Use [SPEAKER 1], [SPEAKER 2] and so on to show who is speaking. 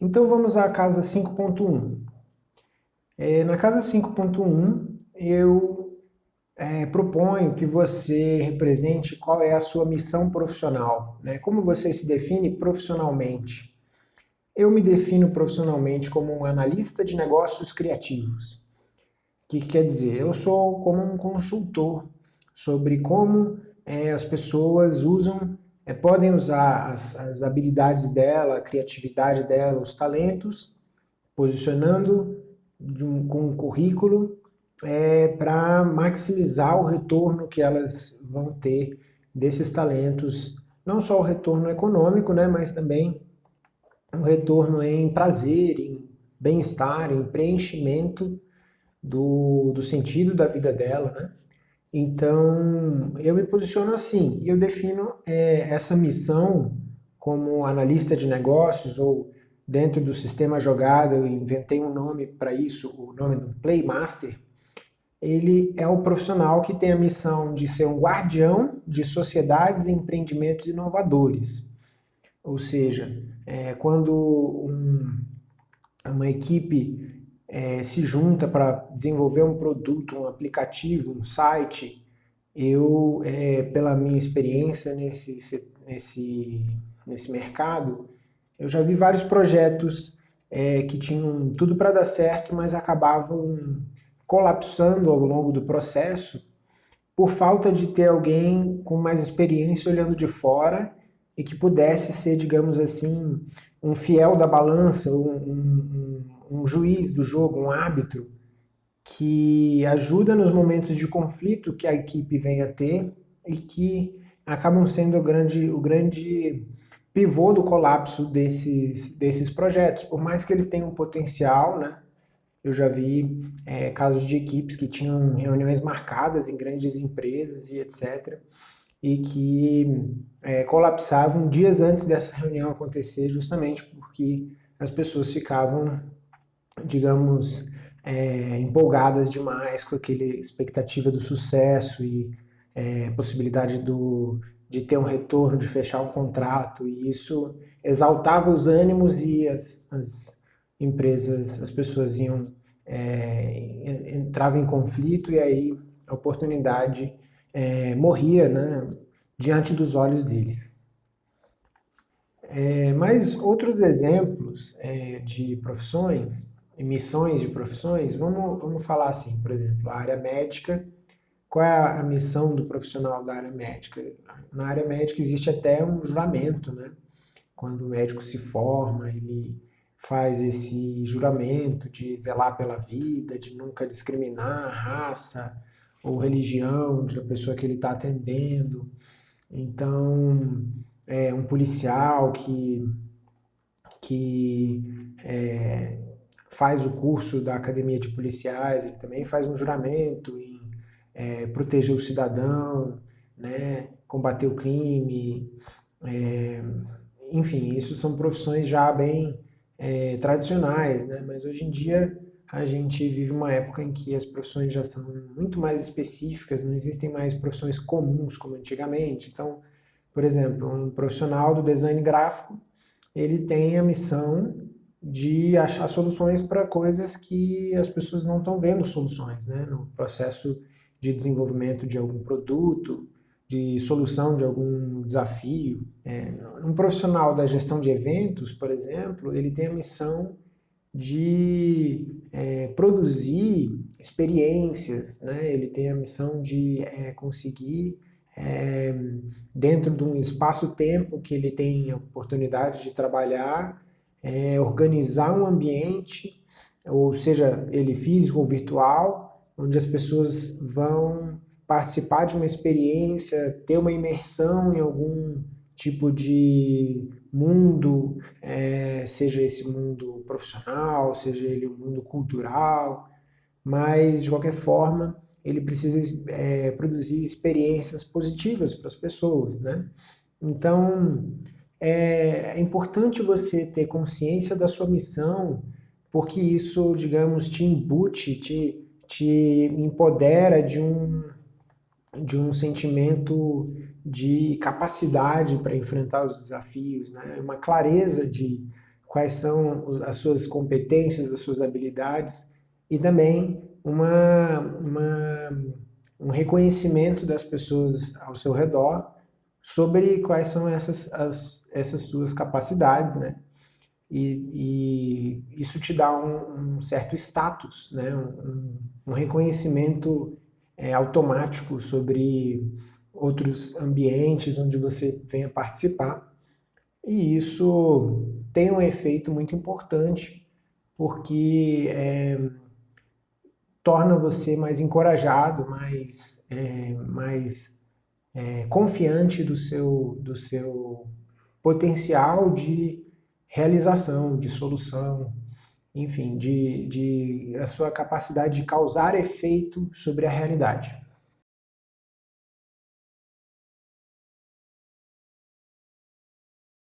[SPEAKER 1] Então vamos à casa 5.1. É, na casa 5.1 eu é, proponho que você represente qual é a sua missão profissional, né? como você se define profissionalmente. Eu me defino profissionalmente como um analista de negócios criativos. O que, que quer dizer? Eu sou como um consultor sobre como é, as pessoas usam é, podem usar as, as habilidades dela, a criatividade dela, os talentos, posicionando um, com um currículo é, para maximizar o retorno que elas vão ter desses talentos, não só o retorno econômico, né, mas também um retorno em prazer, em bem-estar, em preenchimento do, do sentido da vida dela, né? Então, eu me posiciono assim, eu defino é, essa missão como analista de negócios, ou dentro do sistema jogada, eu inventei um nome para isso, o nome do Playmaster, ele é o profissional que tem a missão de ser um guardião de sociedades e empreendimentos inovadores. Ou seja, é, quando um, uma equipe é, se junta para desenvolver um produto, um aplicativo, um site, eu, é, pela minha experiência nesse, nesse, nesse mercado, eu já vi vários projetos é, que tinham tudo para dar certo, mas acabavam colapsando ao longo do processo por falta de ter alguém com mais experiência olhando de fora e que pudesse ser, digamos assim, um fiel da balança, um, um, um juiz do jogo, um árbitro, que ajuda nos momentos de conflito que a equipe vem a ter e que acabam sendo o grande, o grande pivô do colapso desses, desses projetos. Por mais que eles tenham potencial, né? Eu já vi é, casos de equipes que tinham reuniões marcadas em grandes empresas e etc. E que é, colapsavam dias antes dessa reunião acontecer, justamente porque as pessoas ficavam digamos, é, empolgadas demais com aquela expectativa do sucesso e é, possibilidade do, de ter um retorno, de fechar um contrato, e isso exaltava os ânimos e as, as empresas, as pessoas iam, é, entravam em conflito e aí a oportunidade é, morria né, diante dos olhos deles. É, mas outros exemplos é, de profissões missões de profissões, vamos, vamos falar assim, por exemplo, a área médica, qual é a missão do profissional da área médica? Na área médica existe até um juramento, né? Quando o médico se forma, ele faz esse juramento de zelar pela vida, de nunca discriminar raça ou religião da pessoa que ele está atendendo. Então, é um policial que, que é, faz o curso da Academia de Policiais, ele também faz um juramento em é, proteger o cidadão, né, combater o crime, é, enfim, isso são profissões já bem é, tradicionais, né, mas hoje em dia a gente vive uma época em que as profissões já são muito mais específicas, não existem mais profissões comuns como antigamente, então, por exemplo, um profissional do design gráfico, ele tem a missão de achar soluções para coisas que as pessoas não estão vendo soluções, né? No processo de desenvolvimento de algum produto, de solução de algum desafio. É, um profissional da gestão de eventos, por exemplo, ele tem a missão de é, produzir experiências, né? ele tem a missão de é, conseguir, é, dentro de um espaço-tempo que ele tem a oportunidade de trabalhar, é, organizar um ambiente, ou seja, ele físico ou virtual, onde as pessoas vão participar de uma experiência, ter uma imersão em algum tipo de mundo, é, seja esse mundo profissional, seja ele um mundo cultural, mas de qualquer forma ele precisa é, produzir experiências positivas para as pessoas, né? Então, é importante você ter consciência da sua missão, porque isso, digamos, te embute, te, te empodera de um, de um sentimento de capacidade para enfrentar os desafios, né? uma clareza de quais são as suas competências, as suas habilidades e também uma, uma, um reconhecimento das pessoas ao seu redor sobre quais são essas, as, essas suas capacidades, né? E, e isso te dá um, um certo status, né? um, um reconhecimento é, automático sobre outros ambientes onde você venha participar. E isso tem um efeito muito importante, porque é, torna você mais encorajado, mais, é, mais é, confiante do seu, do seu potencial de realização, de solução, enfim, de, de a sua capacidade de causar efeito sobre a realidade.